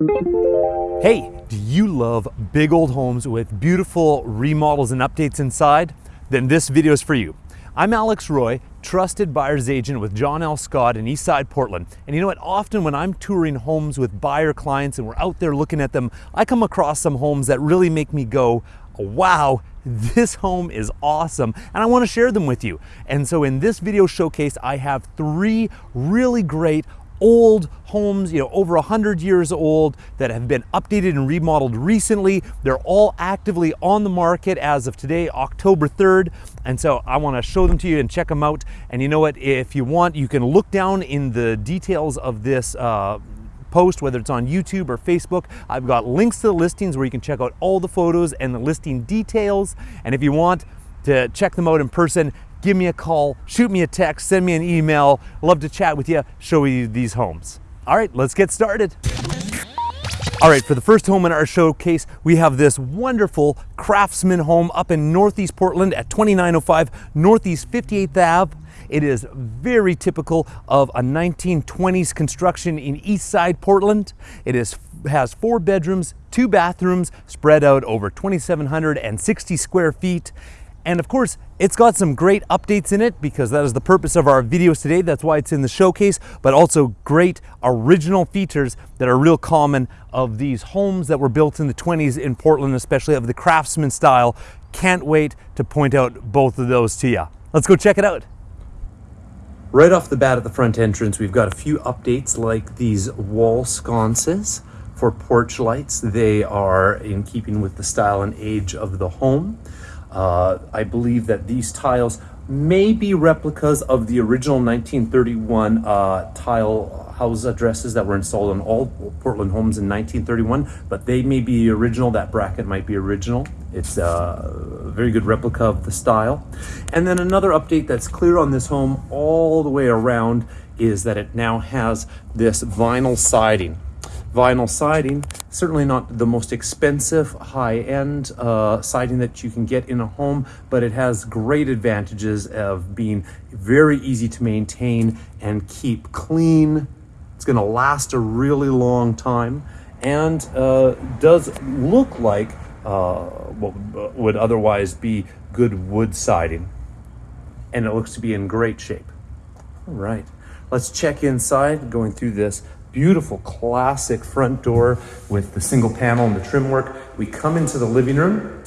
Hey, do you love big old homes with beautiful remodels and updates inside? Then this video is for you. I'm Alex Roy, trusted buyer's agent with John L. Scott in Eastside Portland. And you know what? Often when I'm touring homes with buyer clients and we're out there looking at them, I come across some homes that really make me go, wow, this home is awesome and I want to share them with you. And so in this video showcase, I have three really great old homes, you know, over 100 years old that have been updated and remodeled recently. They're all actively on the market as of today, October 3rd. And so I want to show them to you and check them out. And you know what, if you want, you can look down in the details of this uh, post, whether it's on YouTube or Facebook. I've got links to the listings where you can check out all the photos and the listing details. And if you want to check them out in person, give me a call, shoot me a text, send me an email. Love to chat with you, show you these homes. All right, let's get started. All right, for the first home in our showcase, we have this wonderful craftsman home up in Northeast Portland at 2905 Northeast 58th Ave. It is very typical of a 1920s construction in East Side Portland. It is has four bedrooms, two bathrooms spread out over 2,760 square feet. And of course, it's got some great updates in it because that is the purpose of our videos today. That's why it's in the showcase, but also great original features that are real common of these homes that were built in the 20s in Portland, especially of the craftsman style. Can't wait to point out both of those to you. Let's go check it out. Right off the bat at the front entrance, we've got a few updates like these wall sconces for porch lights. They are in keeping with the style and age of the home. Uh, I believe that these tiles may be replicas of the original 1931 uh, tile house addresses that were installed on all Portland homes in 1931, but they may be original. That bracket might be original. It's a very good replica of the style. And then another update that's clear on this home all the way around is that it now has this vinyl siding vinyl siding. Certainly not the most expensive high-end uh, siding that you can get in a home, but it has great advantages of being very easy to maintain and keep clean. It's gonna last a really long time and uh, does look like uh, what would otherwise be good wood siding. And it looks to be in great shape. All right, let's check inside going through this beautiful classic front door with the single panel and the trim work. We come into the living room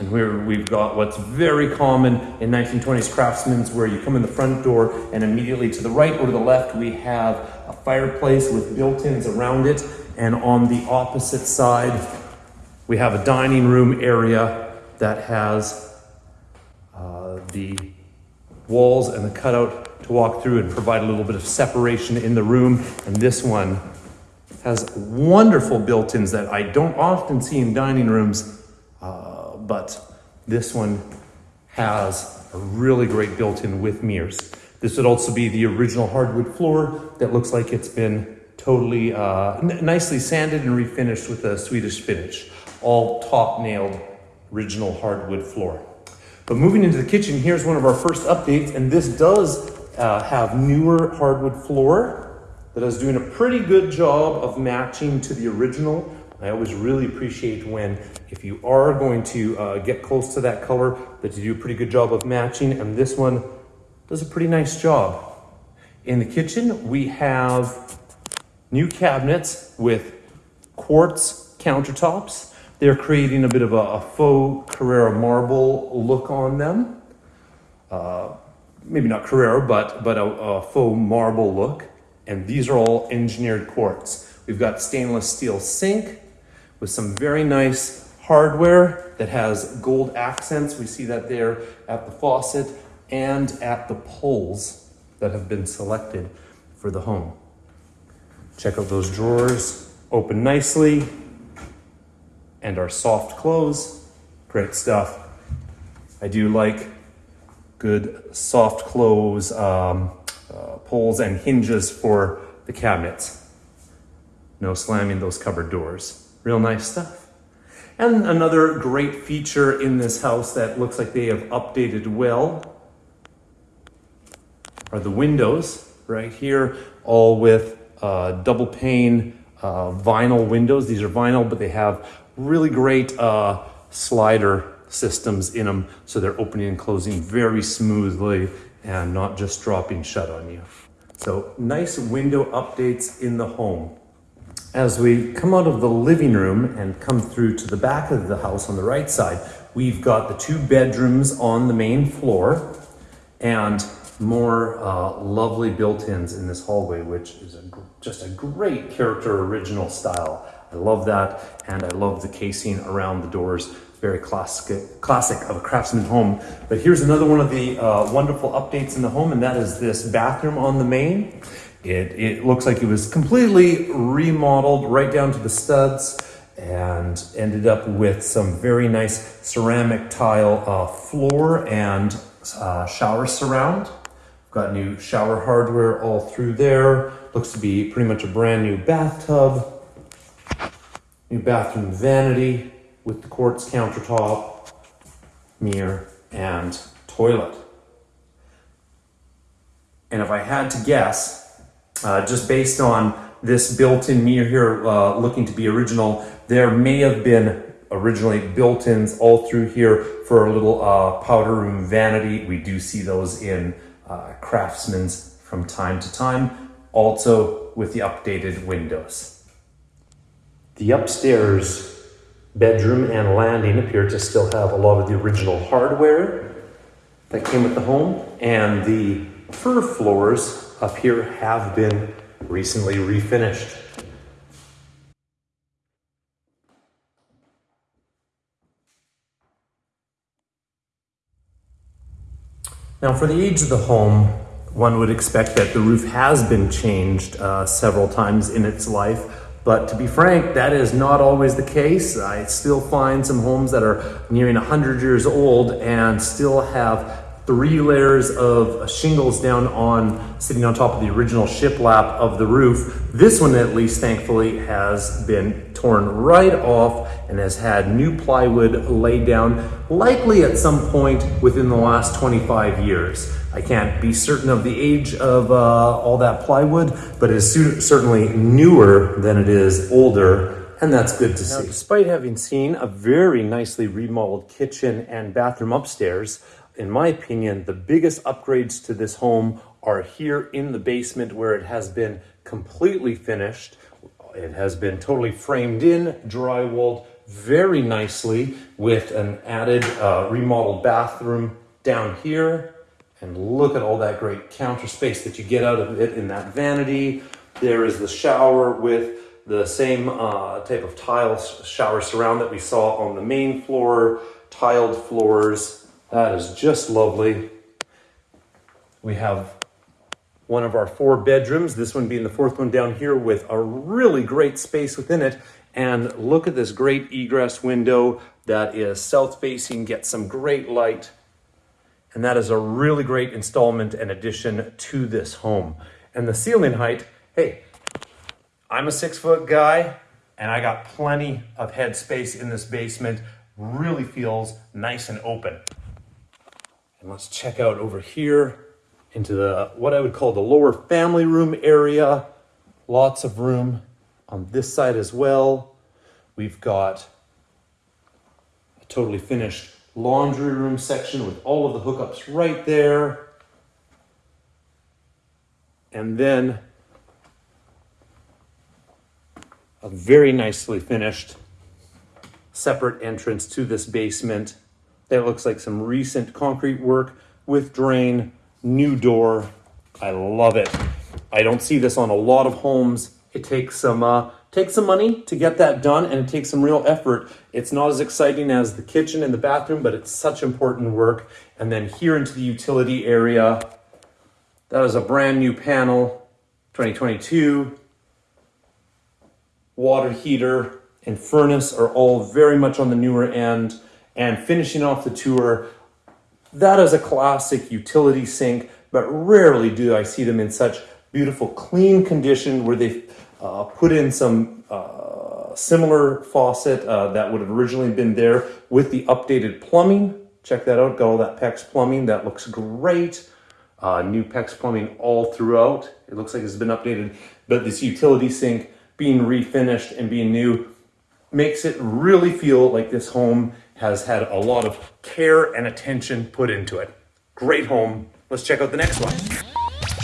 and we're, we've got what's very common in 1920s craftsmen's where you come in the front door and immediately to the right or to the left we have a fireplace with built-ins around it and on the opposite side we have a dining room area that has uh, the walls and the cutout to walk through and provide a little bit of separation in the room. And this one has wonderful built-ins that I don't often see in dining rooms, uh, but this one has a really great built-in with mirrors. This would also be the original hardwood floor that looks like it's been totally uh, nicely sanded and refinished with a Swedish finish. All top nailed original hardwood floor. But moving into the kitchen, here's one of our first updates, and this does uh, have newer hardwood floor that is doing a pretty good job of matching to the original. I always really appreciate when, if you are going to uh, get close to that color, that you do a pretty good job of matching, and this one does a pretty nice job. In the kitchen, we have new cabinets with quartz countertops. They're creating a bit of a, a faux Carrara marble look on them. Uh, maybe not Carrara, but, but a, a faux marble look. And these are all engineered quartz. We've got stainless steel sink with some very nice hardware that has gold accents. We see that there at the faucet and at the poles that have been selected for the home. Check out those drawers, open nicely, and our soft close. Great stuff. I do like good soft close um, uh, pulls and hinges for the cabinets. No slamming those cupboard doors. Real nice stuff. And another great feature in this house that looks like they have updated well are the windows right here, all with uh, double pane uh, vinyl windows. These are vinyl, but they have really great uh, slider systems in them. So they're opening and closing very smoothly and not just dropping shut on you. So nice window updates in the home. As we come out of the living room and come through to the back of the house on the right side, we've got the two bedrooms on the main floor and more uh, lovely built-ins in this hallway, which is a, just a great character original style. I love that, and I love the casing around the doors. Very classic, classic of a craftsman home. But here's another one of the uh, wonderful updates in the home, and that is this bathroom on the main. It, it looks like it was completely remodeled right down to the studs and ended up with some very nice ceramic tile uh, floor and uh, shower surround. Got new shower hardware all through there. Looks to be pretty much a brand new bathtub. New bathroom vanity with the quartz countertop, mirror, and toilet. And if I had to guess, uh, just based on this built-in mirror here uh, looking to be original, there may have been originally built-ins all through here for a little uh, powder room vanity. We do see those in uh, Craftsman's from time to time, also with the updated windows. The upstairs bedroom and landing appear to still have a lot of the original hardware that came with the home, and the fir floors up here have been recently refinished. Now for the age of the home, one would expect that the roof has been changed uh, several times in its life, but to be frank, that is not always the case. I still find some homes that are nearing 100 years old and still have three layers of shingles down on, sitting on top of the original shiplap of the roof. This one at least, thankfully, has been torn right off and has had new plywood laid down, likely at some point within the last 25 years. I can't be certain of the age of uh, all that plywood, but it is certainly newer than it is older, and that's good to now, see. Despite having seen a very nicely remodeled kitchen and bathroom upstairs, in my opinion, the biggest upgrades to this home are here in the basement where it has been completely finished. It has been totally framed in, drywalled very nicely with an added uh, remodeled bathroom down here. And look at all that great counter space that you get out of it in that vanity. There is the shower with the same uh, type of tile shower surround that we saw on the main floor, tiled floors, that is just lovely. We have one of our four bedrooms, this one being the fourth one down here with a really great space within it. And look at this great egress window that is south facing, gets some great light. And that is a really great installment and addition to this home. And the ceiling height, hey, I'm a six foot guy and I got plenty of head space in this basement. Really feels nice and open. And let's check out over here into the what I would call the lower family room area. Lots of room on this side as well. We've got a totally finished laundry room section with all of the hookups right there. And then a very nicely finished separate entrance to this basement that looks like some recent concrete work with drain, new door. I love it. I don't see this on a lot of homes. It takes some uh, takes some money to get that done and it takes some real effort. It's not as exciting as the kitchen and the bathroom, but it's such important work. And then here into the utility area, that is a brand new panel, 2022. Water heater and furnace are all very much on the newer end and finishing off the tour. That is a classic utility sink, but rarely do I see them in such beautiful, clean condition where they've uh, put in some uh, similar faucet uh, that would have originally been there with the updated plumbing. Check that out, got all that PEX plumbing, that looks great. Uh, new PEX plumbing all throughout. It looks like it's been updated, but this utility sink being refinished and being new makes it really feel like this home has had a lot of care and attention put into it. Great home. Let's check out the next one.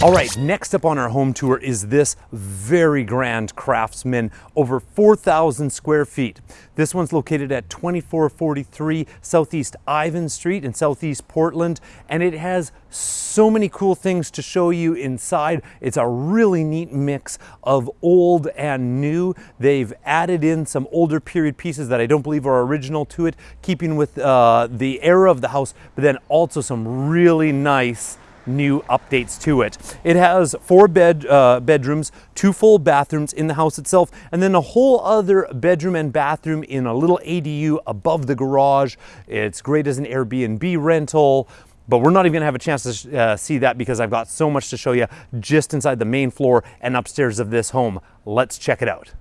All right, next up on our home tour is this very grand craftsman, over 4,000 square feet. This one's located at 2443 Southeast Ivon Street in Southeast Portland, and it has so many cool things to show you inside. It's a really neat mix of old and new. They've added in some older period pieces that I don't believe are original to it, keeping with uh, the era of the house, but then also some really nice new updates to it. It has four bed uh, bedrooms, two full bathrooms in the house itself, and then a whole other bedroom and bathroom in a little ADU above the garage. It's great as an Airbnb rental. But we're not even gonna have a chance to uh, see that because I've got so much to show you just inside the main floor and upstairs of this home. Let's check it out.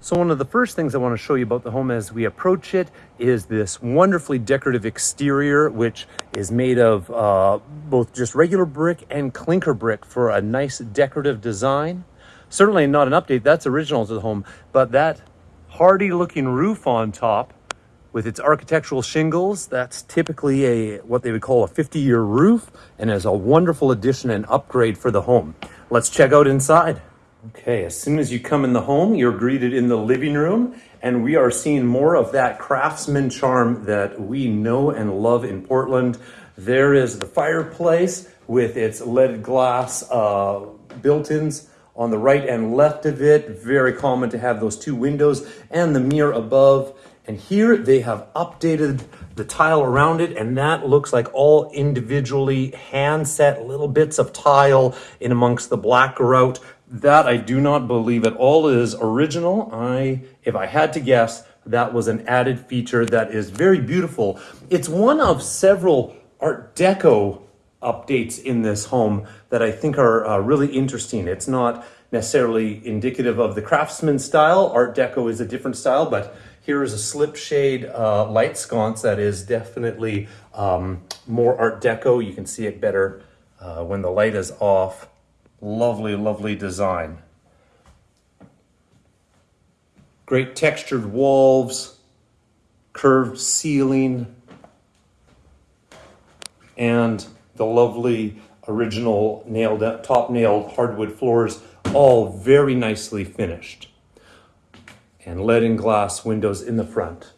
So one of the first things I want to show you about the home as we approach it is this wonderfully decorative exterior, which is made of uh, both just regular brick and clinker brick for a nice decorative design. Certainly not an update, that's original to the home, but that hardy looking roof on top with its architectural shingles, that's typically a what they would call a 50 year roof and is a wonderful addition and upgrade for the home. Let's check out inside. Okay, as soon as you come in the home, you're greeted in the living room, and we are seeing more of that craftsman charm that we know and love in Portland. There is the fireplace with its leaded glass uh, built-ins on the right and left of it. Very common to have those two windows and the mirror above. And here they have updated the tile around it, and that looks like all individually hand set little bits of tile in amongst the black grout that I do not believe at all is original. I, if I had to guess, that was an added feature that is very beautiful. It's one of several Art Deco updates in this home that I think are uh, really interesting. It's not necessarily indicative of the craftsman style. Art Deco is a different style, but here is a slip shade uh, light sconce that is definitely um, more Art Deco. You can see it better uh, when the light is off. Lovely, lovely design. Great textured walls, curved ceiling, and the lovely original nailed top nailed hardwood floors, all very nicely finished. And lead and glass windows in the front.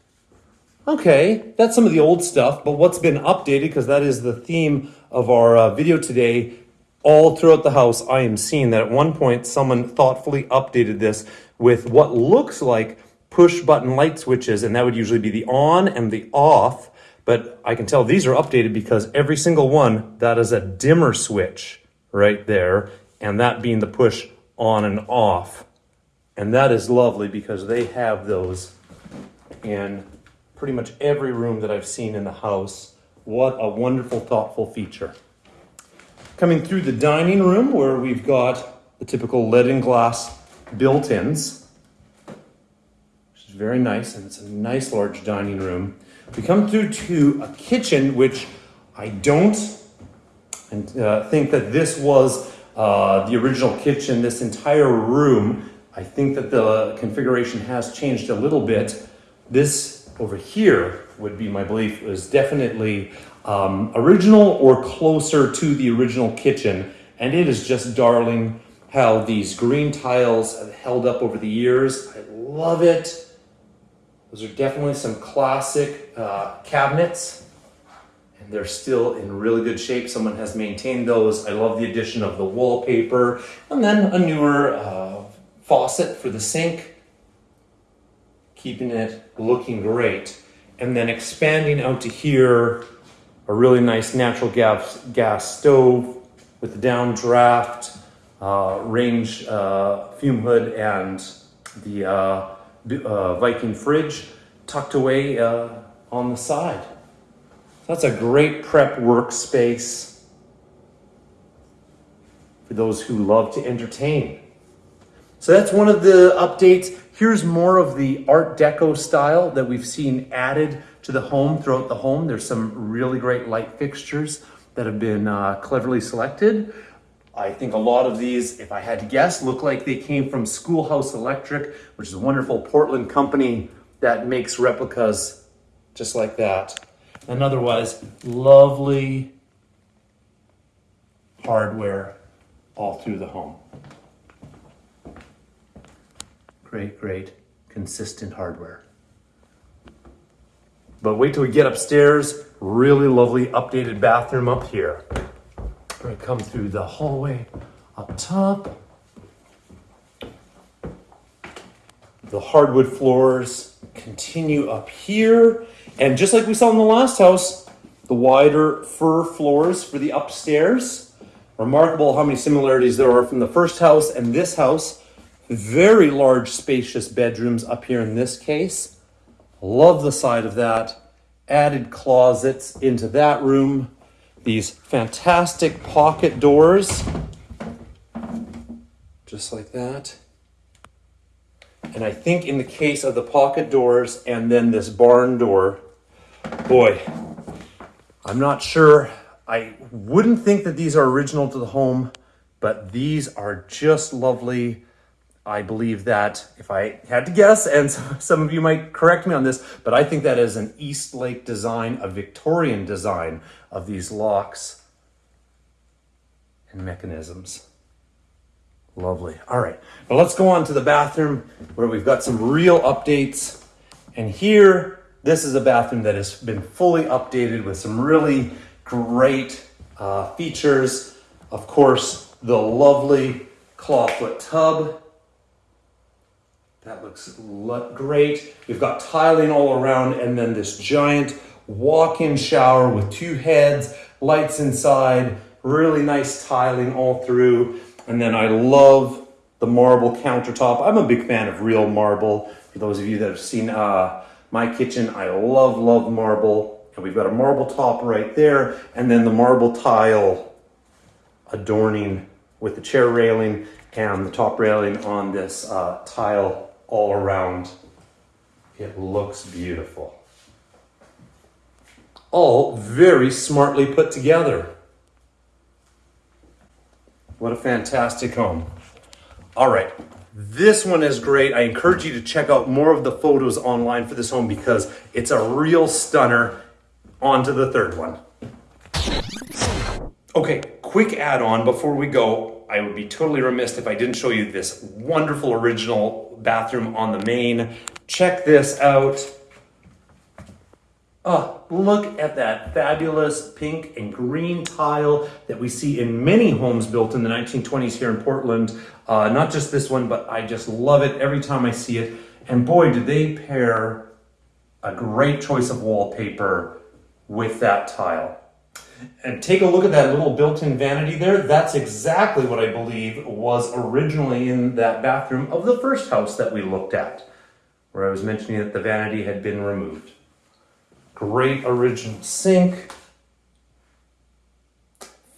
Okay, that's some of the old stuff, but what's been updated, because that is the theme of our uh, video today, all throughout the house, I am seeing that at one point someone thoughtfully updated this with what looks like push button light switches, and that would usually be the on and the off. But I can tell these are updated because every single one, that is a dimmer switch right there, and that being the push on and off. And that is lovely because they have those in pretty much every room that I've seen in the house. What a wonderful, thoughtful feature. Coming through the dining room where we've got the typical lead and glass built-ins, which is very nice, and it's a nice large dining room. We come through to a kitchen, which I don't and uh, think that this was uh, the original kitchen, this entire room. I think that the configuration has changed a little bit. This over here would be my belief was definitely um, original or closer to the original kitchen. And it is just darling how these green tiles have held up over the years. I love it. Those are definitely some classic uh, cabinets and they're still in really good shape. Someone has maintained those. I love the addition of the wallpaper and then a newer uh, faucet for the sink, keeping it looking great. And then expanding out to here, a really nice natural gas, gas stove with the downdraft, uh, range uh, fume hood, and the uh, uh Viking fridge tucked away uh, on the side. that's a great prep workspace for those who love to entertain. So that's one of the updates. Here's more of the Art Deco style that we've seen added to the home throughout the home. There's some really great light fixtures that have been uh, cleverly selected. I think a lot of these, if I had to guess, look like they came from Schoolhouse Electric, which is a wonderful Portland company that makes replicas just like that. And otherwise, lovely hardware all through the home. Great, great, consistent hardware. But wait till we get upstairs. Really lovely updated bathroom up here. We're gonna come through the hallway up top. The hardwood floors continue up here. And just like we saw in the last house, the wider fir floors for the upstairs. Remarkable how many similarities there are from the first house and this house. Very large, spacious bedrooms up here in this case. Love the side of that. Added closets into that room. These fantastic pocket doors. Just like that. And I think in the case of the pocket doors and then this barn door, boy, I'm not sure. I wouldn't think that these are original to the home, but these are just lovely. I believe that if I had to guess, and some of you might correct me on this, but I think that is an Eastlake design, a Victorian design of these locks and mechanisms. Lovely. All right, but let's go on to the bathroom where we've got some real updates. And here, this is a bathroom that has been fully updated with some really great uh, features. Of course, the lovely clawfoot tub. That looks great. We've got tiling all around and then this giant walk-in shower with two heads, lights inside, really nice tiling all through. And then I love the marble countertop. I'm a big fan of real marble. For those of you that have seen uh, my kitchen, I love, love marble. And we've got a marble top right there, and then the marble tile adorning with the chair railing and the top railing on this uh, tile all around. It looks beautiful. All very smartly put together. What a fantastic home. All right, this one is great. I encourage you to check out more of the photos online for this home because it's a real stunner. On to the third one. Okay, quick add-on before we go. I would be totally remiss if I didn't show you this wonderful original bathroom on the main. Check this out. Oh, look at that fabulous pink and green tile that we see in many homes built in the 1920s here in Portland. Uh, not just this one, but I just love it every time I see it. And boy, do they pair a great choice of wallpaper with that tile. And take a look at that little built-in vanity there. That's exactly what I believe was originally in that bathroom of the first house that we looked at, where I was mentioning that the vanity had been removed. Great original sink.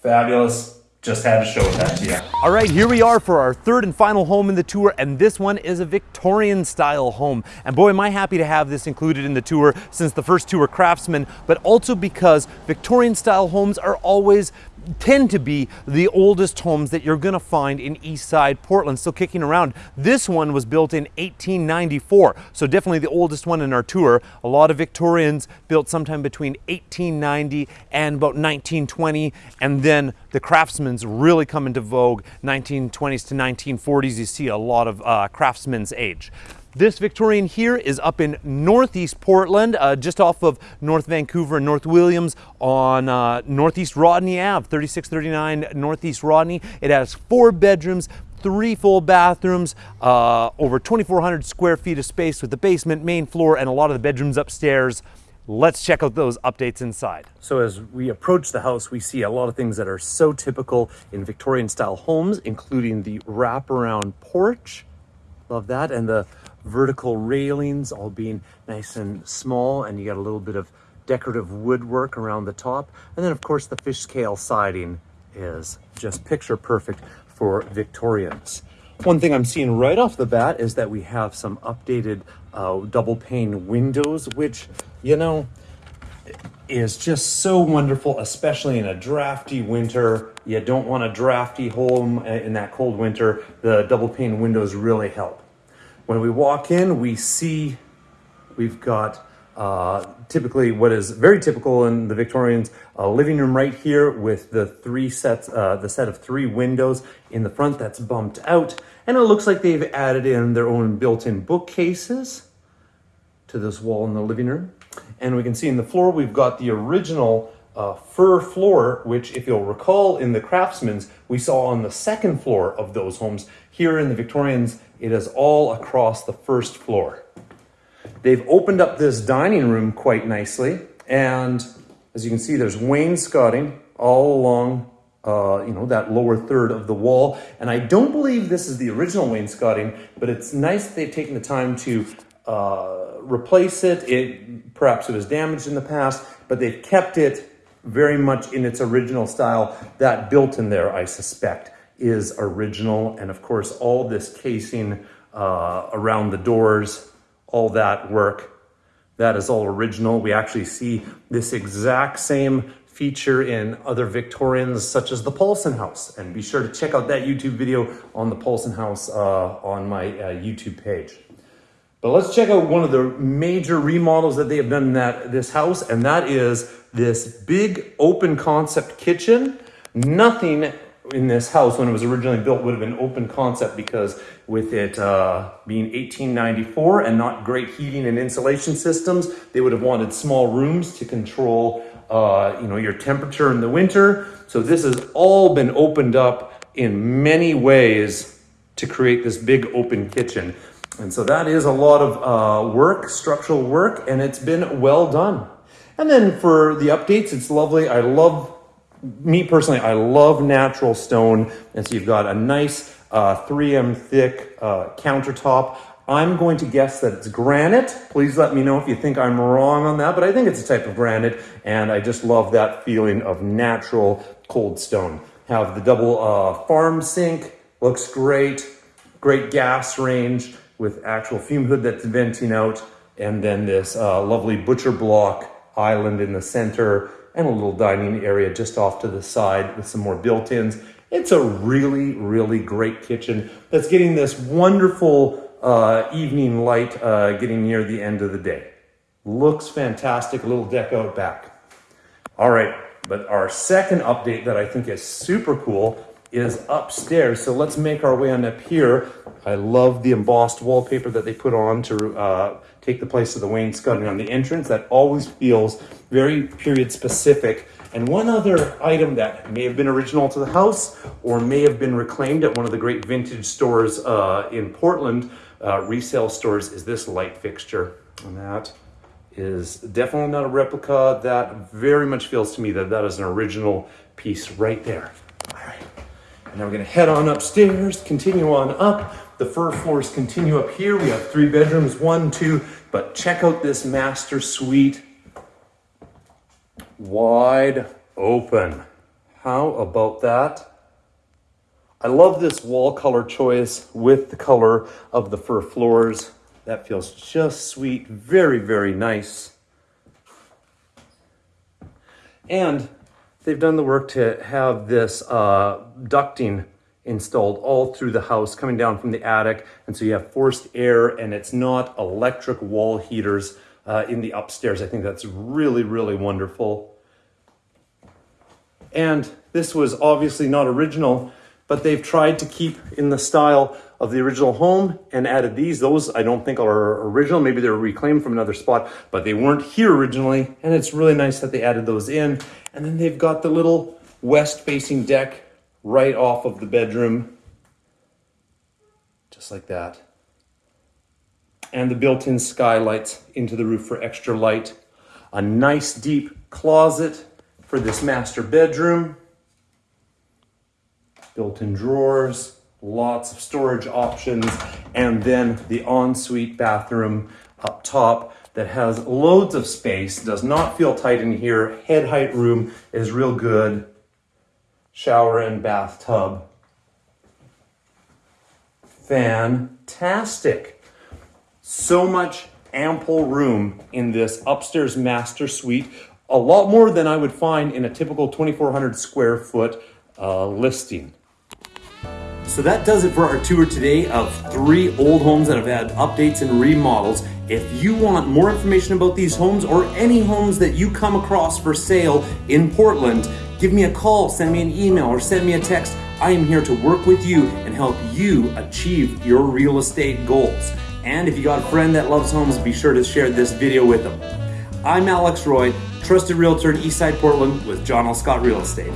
Fabulous. Just had to show that to you. All right, here we are for our third and final home in the tour, and this one is a Victorian style home. And boy, am I happy to have this included in the tour since the first two were craftsmen, but also because Victorian style homes are always tend to be the oldest homes that you're going to find in East Side Portland, still kicking around. This one was built in 1894, so definitely the oldest one in our tour. A lot of Victorians built sometime between 1890 and about 1920, and then the craftsmen's really come into vogue 1920s to 1940s. You see a lot of uh, craftsmen's age. This Victorian here is up in Northeast Portland, uh, just off of North Vancouver and North Williams on uh, Northeast Rodney Ave, 3639 Northeast Rodney. It has four bedrooms, three full bathrooms, uh, over 2,400 square feet of space with the basement, main floor, and a lot of the bedrooms upstairs. Let's check out those updates inside. So as we approach the house, we see a lot of things that are so typical in Victorian style homes, including the wraparound porch. Love that. And the vertical railings all being nice and small and you got a little bit of decorative woodwork around the top. And then of course the fish scale siding is just picture perfect for Victorians. One thing I'm seeing right off the bat is that we have some updated uh, double pane windows, which, you know, is just so wonderful, especially in a drafty winter. You don't want a drafty home uh, in that cold winter. The double pane windows really help. When we walk in, we see we've got uh, typically what is very typical in the Victorians, a living room right here with the three sets, uh, the set of three windows in the front that's bumped out. And it looks like they've added in their own built-in bookcases to this wall in the living room. And we can see in the floor, we've got the original uh, floor, which if you'll recall in the Craftsman's, we saw on the second floor of those homes. Here in the Victorians, it is all across the first floor. They've opened up this dining room quite nicely. And as you can see, there's wainscoting all along uh, you know, that lower third of the wall. And I don't believe this is the original wainscoting, but it's nice they've taken the time to uh, replace it. It Perhaps it was damaged in the past, but they've kept it very much in its original style. That built in there, I suspect, is original. And of course, all this casing uh, around the doors, all that work, that is all original. We actually see this exact same feature in other Victorians, such as the Paulson House. And be sure to check out that YouTube video on the Paulson House uh, on my uh, YouTube page. But let's check out one of the major remodels that they have done in that this house, and that is this big open concept kitchen. Nothing in this house when it was originally built would have been open concept because with it uh, being 1894 and not great heating and insulation systems, they would have wanted small rooms to control uh, you know, your temperature in the winter. So this has all been opened up in many ways to create this big open kitchen. And so that is a lot of uh, work, structural work, and it's been well done. And then for the updates, it's lovely. I love, me personally, I love natural stone. And so you've got a nice uh, 3M thick uh, countertop. I'm going to guess that it's granite. Please let me know if you think I'm wrong on that, but I think it's a type of granite, and I just love that feeling of natural cold stone. Have the double uh, farm sink, looks great, great gas range with actual fume hood that's venting out, and then this uh, lovely butcher block island in the center, and a little dining area just off to the side with some more built-ins. It's a really, really great kitchen that's getting this wonderful uh, evening light uh, getting near the end of the day. Looks fantastic, a little deck out back. All right, but our second update that I think is super cool is upstairs. So let's make our way on up here. I love the embossed wallpaper that they put on to uh, take the place of the wainscoting on the entrance. That always feels very period specific. And one other item that may have been original to the house or may have been reclaimed at one of the great vintage stores uh, in Portland, uh, resale stores, is this light fixture. And that is definitely not a replica. That very much feels to me that that is an original piece right there. And now we're gonna head on upstairs, continue on up. The fir floors continue up here. We have three bedrooms, one, two, but check out this master suite. Wide open. How about that? I love this wall color choice with the color of the fir floors. That feels just sweet, very, very nice. And they've done the work to have this uh, ducting installed all through the house coming down from the attic. And so you have forced air and it's not electric wall heaters uh, in the upstairs. I think that's really, really wonderful. And this was obviously not original, but they've tried to keep in the style of the original home and added these. Those I don't think are original. Maybe they're reclaimed from another spot, but they weren't here originally. And it's really nice that they added those in. And then they've got the little west facing deck right off of the bedroom. Just like that. And the built-in skylights into the roof for extra light. A nice deep closet for this master bedroom. Built-in drawers lots of storage options, and then the ensuite bathroom up top that has loads of space, does not feel tight in here. Head height room is real good. Shower and bathtub. Fantastic. So much ample room in this upstairs master suite a lot more than I would find in a typical 2,400 square foot uh, listing. So that does it for our tour today of three old homes that have had updates and remodels. If you want more information about these homes or any homes that you come across for sale in Portland, give me a call, send me an email, or send me a text. I am here to work with you and help you achieve your real estate goals. And if you got a friend that loves homes, be sure to share this video with them. I'm Alex Roy, trusted realtor in Eastside Portland with John L. Scott Real Estate.